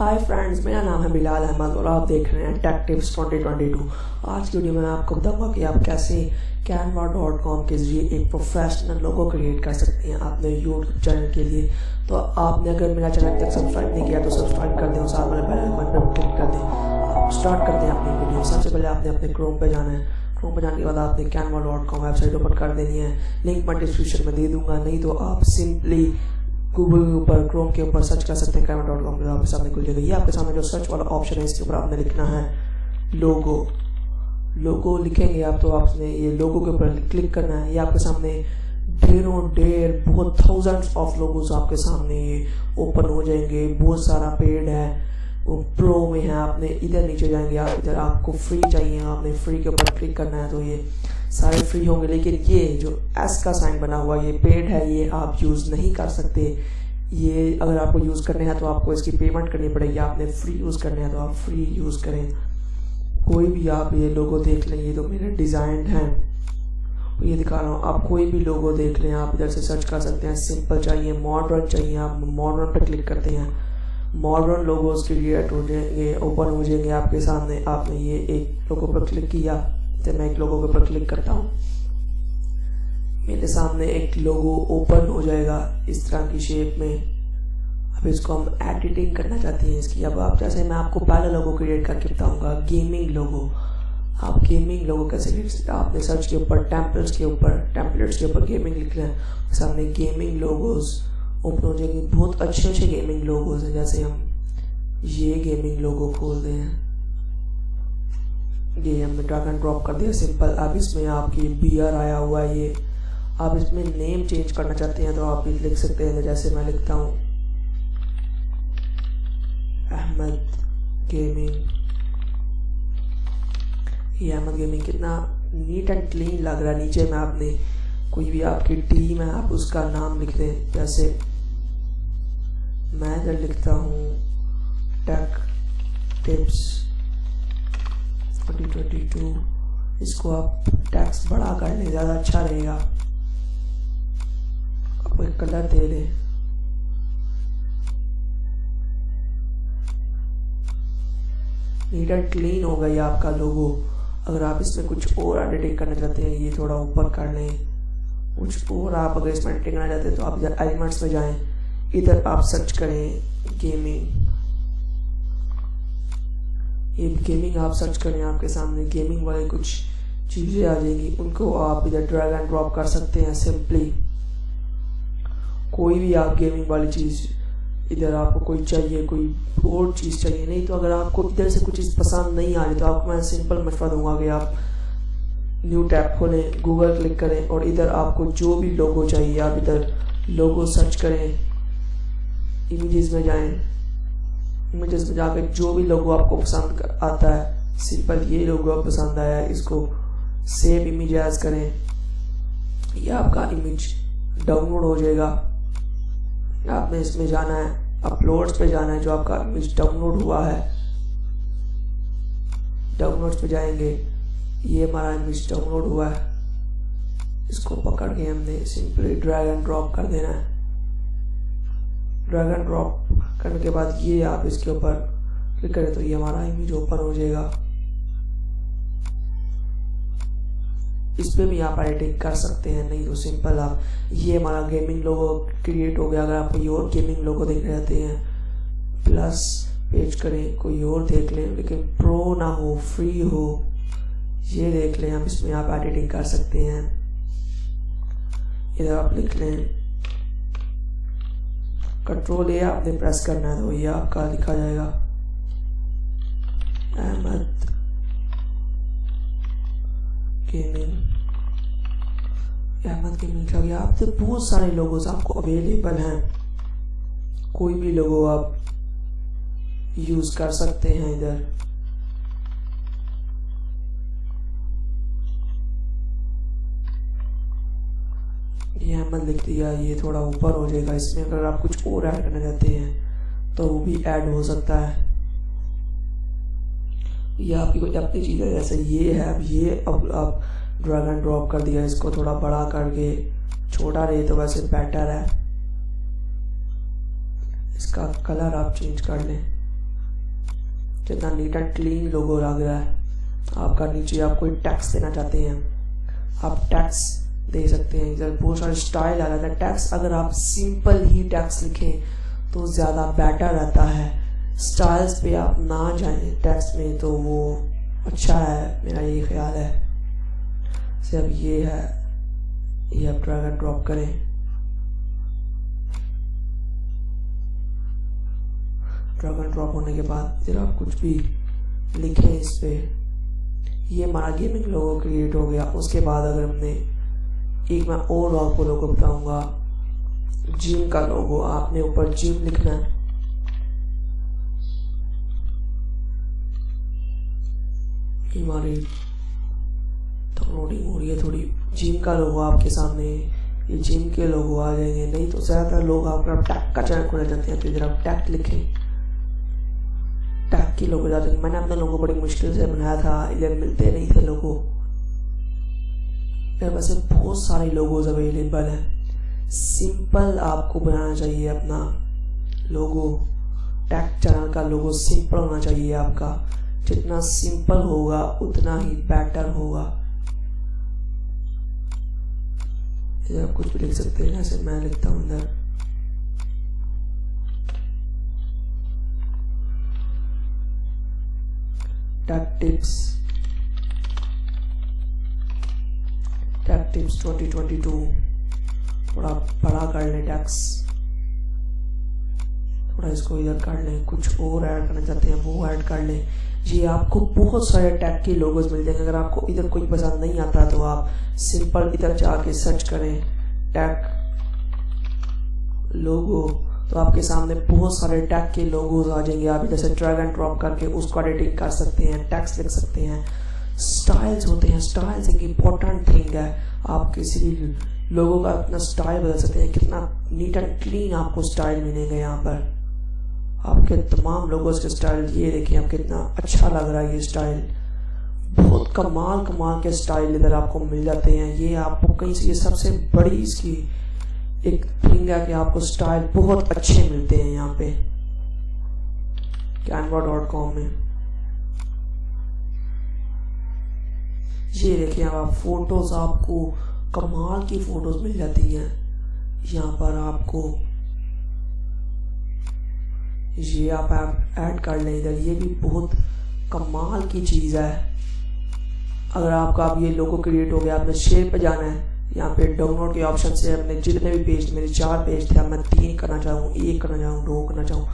Hi friends मेरा नाम है बिलाल अहमद और आप देख रहे हैं टेक टिप्स 2022 आज की वीडियो में मैं आपको बताऊँगा कि आप कैसे कैनवा डॉट कॉम के ज़रिए एक प्रोफेशनल लोगो क्रिएट कर सकते हैं अपने यूट्यूब चैनल के लिए। तो आपने अगर मेरा चैनल तक सब्सक्राइब नहीं किया तो सब्सक्राइब कर दें और साथ वाले बेल आइकन पर क्लिक कर दें। आप स्टार्ट करते हैं अपनी वीडियो सबसे पहले आपने अपने क्रोम पर जाना है। क्रोम पर जाने के बाद आपने Canva dot com website open कर देनी है। लिंक मैं डिस्क्रिप्शन में दे दूँगा। नहीं तो आप सिंपली गूगल के ऊपर क्रोम के ऊपर सर्च कर सकते हैं आपके सामने खुल जाएगा ये आपके सामने जो सर्च वाला ऑप्शन है, इसके ऊपर आपने लिखना है लोगो लोगो लिखेंगे आप तो आपने ये लोगो के ऊपर क्लिक करना है। ये आपके सामने ढेरों ढेर बहुत थाउजेंड्स ऑफ़ लोगोस आपके सामने ओपन हो जाएँगे। बहुत सारा पेड है, वो प्रो में है, आपने इधर नीचे जाएँगे, आप इधर आपको फ्री चाहिए, आपने फ्री के ऊपर क्लिक करना है तो ये सारे फ्री होंगे, लेकिन ये जो एस का साइन बना हुआ, ये पेड है, ये आप यूज़ नहीं कर सकते। ये अगर आपको यूज़ करने हैं तो आपको इसकी पेमेंट करनी पड़ेगी। आपने फ्री यूज़ करने हैं तो आप फ्री यूज़ करें। कोई भी आप ये लोगो देख लें, ये तो मेरे डिज़ाइन हैं। ये दिखा रहा हूँ, आप कोई भी लोगो देख लें, आप इधर से सर्च कर सकते हैं। सिंपल चाहिए मॉडर्न चाहिए, आप मॉडर्न पर क्लिक करते हैं। मॉडर्न लोगोस क्रिएट हो जाएँगे ओपन हो जाएँगे आपके सामने। आपने ये एक लोगो पर क्लिक किया। तो मैं एक लोगो के ऊपर क्लिक करता हूँ। मेरे सामने एक लोगो ओपन हो जाएगा इस तरह की शेप में। अब इसको हम एडिटिंग करना चाहते हैं इसकी। अब आप जैसे मैं आपको पहला लोगो क्रिएट करके बताऊँगा गेमिंग लोगो आप गेमिंग लोगो कैसे लिख सकते आपने सर्च के ऊपर टेम्पल्स के ऊपर टेम्पलेट्स के ऊपर गेमिंग लिख लिया सामने गेमिंग लोगोज ओपन हो जाएँगे। बहुत अच्छे अच्छे गेमिंग लोगोज हैं जैसे हम ये गेमिंग लोगो खोल दें ये हमने ड्रैग एंड ड्रॉप कर दिया। सिंपल अब इसमें आपकी बियर आया हुआ है ये। आप इसमें नेम चेंज करना चाहते हैं तो आप लिख सकते हैं। जैसे मैं लिखता हूँ। अहमद गेमिंग ये अहमद गेमिंग कितना नीट एंड क्लीन लग रहा है। नीचे में आपने कोई भी आपकी टीम है, आप उसका नाम लिख दें। जैसे मैं इधर लिखता हूँ टेक टिप्स 2022 इसको आप टैक्स बढ़ा कर लें, ज़्यादा अच्छा रहेगा। आप एक कलर दे दें। नीट एंड क्लीन होगा ये आपका लोगो अगर आप इसमें कुछ और एडिटिंग करना चाहते हैं, ये थोड़ा ऊपर कर लें। कुछ और आप अगर इसमें एडिटिंग करना चाहते हैं तो आप इधर एलिमेंट्स में जाएँ। इधर आप सर्च करें गेमिंग ये गेमिंग आप सर्च करें आपके सामने गेमिंग वाले कुछ चीज़ें आ जाएँगी। उनको आप इधर ड्रैग एंड ड्रॉप कर सकते हैं सिंपली कोई भी आप गेमिंग वाली चीज़ इधर आपको कोई चाहिए, कोई और चीज़ चाहिए नहीं तो अगर आपको इधर से कुछ चीज़ पसंद नहीं आ रही तो आपको मैं सिंपल मशवरा दूँगा कि आप न्यू टैब खोलें गूगल क्लिक करें और इधर आपको जो भी लोगो चाहिए, आप इधर लोगो सर्च करें। इमेजेस में जाएँ। इमेजेस में जाकर जो भी लोगो आपको पसंद आता है, सिंपल ये लोगो पसंद आया है इसको सेव इमेज एज करें यह आपका इमेज डाउनलोड हो जाएगा। आपने इसमें जाना है अपलोड्स पे जाना है, जो आपका इमेज डाउनलोड हुआ है। डाउनलोड्स पे जाएँगे, ये हमारा इमेज डाउनलोड हुआ है। इसको पकड़ के हमने सिंपली ड्रैग एंड ड्रॉप कर देना है। ड्रैग एंड ड्रॉप करने के बाद ये आप इसके ऊपर क्लिक करें तो ये हमारा इमेज ओपन हो जाएगा। इस पर भी आप एडिटिंग कर सकते हैं, नहीं तो सिंपल आप, ये हमारा गेमिंग लोगो क्रिएट हो गया। अगर आप कोई और गेमिंग लोगो देख रहे हैं प्लस पेज करें, कोई और देख लें, लेकिन प्रो ना हो फ्री हो, ये देख लें आप, इसमें आप एडिटिंग कर सकते हैं। इधर आप लिख लें। कंट्रोल ए आपने प्रेस करना है तो ये आपका लिखा जाएगा। अहमद गेमिंग अहमद गेमिंग लिखा गया। आपसे बहुत सारे लोगोस आपको अवेलेबल हैं। कोई भी लोगो आप यूज़ कर सकते हैं इधर। ये अहमद लिख दिया ये थोड़ा ऊपर हो जाएगा। इसमें अगर आप कुछ और ऐड करना चाहते हैं तो वो भी ऐड हो सकता है। ये आपकी कोई अपनी चीज़ है, जैसे ये है, अब ये अब आप ड्रैग एंड ड्रॉप कर दिया, इसको थोड़ा बड़ा करके। छोटा रहे तो वैसे बेटर है। इसका कलर आप चेंज कर लें। जितना नीट एंड क्लीन लोगो लग रहा है। आपका नीचे आप कोई टैक्स देना चाहते हैं, आप टैक्स दे सकते हैं। इधर बहुत सारे स्टाइल आ जाता है। टैक्स अगर आप सिंपल ही टैक्स लिखें तो ज़्यादा बेटर रहता है। स्टाइल्स पे आप ना जाएँ टैक्स में तो वो अच्छा है, मेरा ये ख्याल है। से अब ये है, ये आप ड्रैग एंड ड्रॉप करें। ड्रैग एंड ड्रॉप होने के बाद फिर आप कुछ भी लिखें इस पर ये हमारा गेमिंग लोगो क्रिएट हो गया। उसके बाद अगर हमने एक मैं और आपको लोगो बताऊँगा। जिम का लोगो, आपने ऊपर जिम लिखना है। हमारी डाउनलोडिंग हो रही है थोड़ी जिम का लोगो आपके सामने। ये जिम के लोगो आ जाएँगे। नहीं तो ज़्यादातर लोग आपका टैग का चैनल खोलना जाते हैं तो इधर आप टैग लिखें। टैग के लोगो जाते हैं मैंने अपने लोगों बड़ी मुश्किल से बनाया था, इधर मिलते नहीं थे लोगों। मेरे पास बहुत सारे लोगोज अवेलेबल हैं। सिंपल आपको बनाना चाहिए अपना लोगो टैग चैनल का लोगो सिंपल होना चाहिए आपका। जितना सिंपल होगा, उतना ही बेटर होगा। इधर कुछ भी लिख सकते हैं जैसे मैं लिखता हूँ इधर। टैग टिप्स टिप्स 2022 थोड़ा बड़ा कर लें टैक्स थोड़ा इसको इधर कर लें, कुछ और ऐड करना चाहते हैं, वो ऐड कर लें. जी आपको बहुत सारे टैग के लोगोज मिल जाएँगे। अगर आपको इधर कोई पसंद नहीं आता तो आप सिंपल इधर जाके सर्च करें टैग लोगो तो आपके सामने बहुत सारे टैग के लोगोज आ जाएँगे। आप जैसे ड्रैग एंड ड्रॉप करके उसको एडिटिंग कर सकते हैं टैक्स लिख सकते हैं. स्टाइल्स होते हैं स्टाइल्स एक इम्पोर्टेंट थिंग है। आप किसी भी लोगों का अपना स्टाइल बदल सकते हैं। कितना नीट एंड क्लीन आपको स्टाइल मिलेंगे यहाँ पर। आपके तमाम लोगों के स्टाइल ये देखिए आप कितना अच्छा लग रहा है ये स्टाइल बहुत कमाल कमाल के स्टाइल इधर आपको मिल जाते हैं। ये आपको कहीं से, ये सबसे बड़ी इसकी एक थिंग है कि आपको स्टाइल बहुत अच्छे मिलते हैं यहाँ पे। कैनवा डॉट कॉम में। ये देखिए आप फ़ोटोज़ आपको कमाल की फ़ोटोज़ मिल जाती हैं। यहाँ पर आपको ये आप ऐड कर लें इधर। ये भी बहुत कमाल की चीज़ है। अगर आपका अब ये लोगो क्रिएट हो गया, आपने शेयर पे जाना है, यहाँ पे डाउनलोड के ऑप्शन से अपने जितने भी पेज मेरे चार पेज थे, अब मैं तीन करना चाहूँ, एक करना चाहूँ, दो करना चाहूँ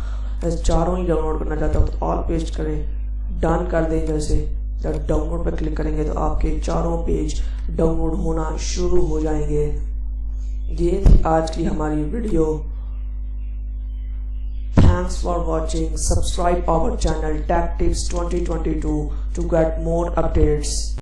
चारों ही डाउनलोड करना चाहता हूँ तो ऑल पेज करें। डन कर दें जैसे जब डाउनलोड पर क्लिक करेंगे तो आपके चारों पेज डाउनलोड होना शुरू हो जाएँगे ये थी आज की हमारी video Thanks for watching. Subscribe our channel Tech Tips 2022 to get more updates.